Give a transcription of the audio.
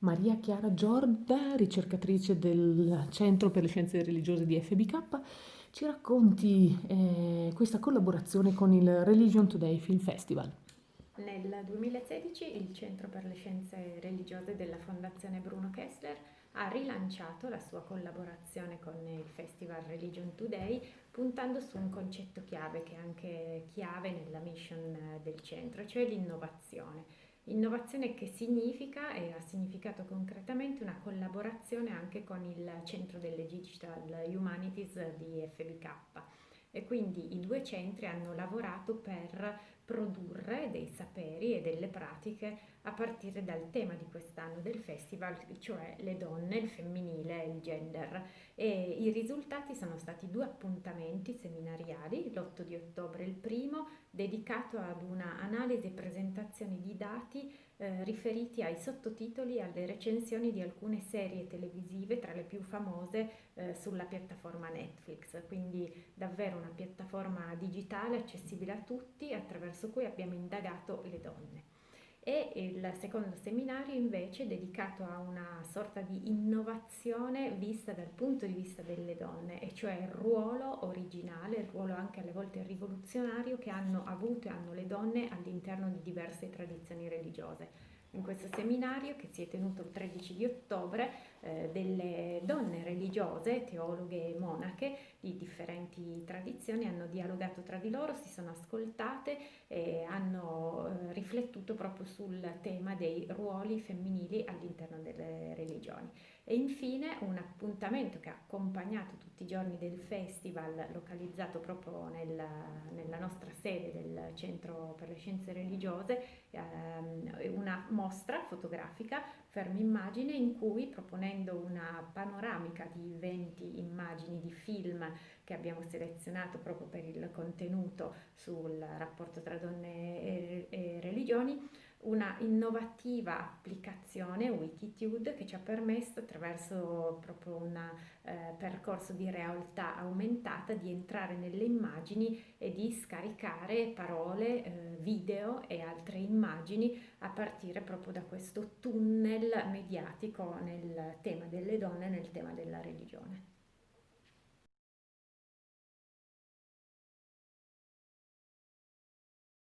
Maria Chiara Giorda, ricercatrice del Centro per le Scienze Religiose di FBK, ci racconti eh, questa collaborazione con il Religion Today Film Festival. Nel 2016 il Centro per le Scienze Religiose della Fondazione Bruno Kessler ha rilanciato la sua collaborazione con il Festival Religion Today puntando su un concetto chiave che è anche chiave nella mission del centro, cioè l'innovazione. Innovazione che significa e ha significato concretamente una collaborazione anche con il Centro delle Digital Humanities di FBK e quindi i due centri hanno lavorato per produrre dei saperi e delle pratiche a partire dal tema di quest'anno del festival, cioè le donne, il femminile e il gender. E i risultati sono stati due appuntamenti seminariali, l'8 di ottobre il primo, dedicato ad una analisi e presentazione di dati eh, riferiti ai sottotitoli e alle recensioni di alcune serie televisive, tra le più famose eh, sulla piattaforma Netflix, quindi davvero una piattaforma digitale accessibile a tutti attraverso cui abbiamo indagato le donne. E il secondo seminario invece è dedicato a una sorta di innovazione vista dal punto di vista delle donne, e cioè il ruolo originale, il ruolo anche alle volte rivoluzionario che hanno avuto e hanno le donne all'interno di diverse tradizioni religiose in questo seminario che si è tenuto il 13 di ottobre eh, delle donne religiose, teologhe e monache di differenti tradizioni hanno dialogato tra di loro, si sono ascoltate e hanno riflettuto proprio sul tema dei ruoli femminili all'interno delle religioni. E infine un appuntamento che ha accompagnato tutti i giorni del festival localizzato proprio nella, nella nostra sede del Centro per le Scienze Religiose, ehm, una mostra fotografica, fermi immagine, in cui proponendo una panoramica di 20 immagini di film che abbiamo selezionato proprio per il contenuto sul rapporto tra donne e, e religioni, una innovativa applicazione Wikitude che ci ha permesso attraverso proprio un eh, percorso di realtà aumentata di entrare nelle immagini e di scaricare parole, eh, video e altre immagini a partire proprio da questo tunnel mediatico nel tema delle donne, nel tema della religione.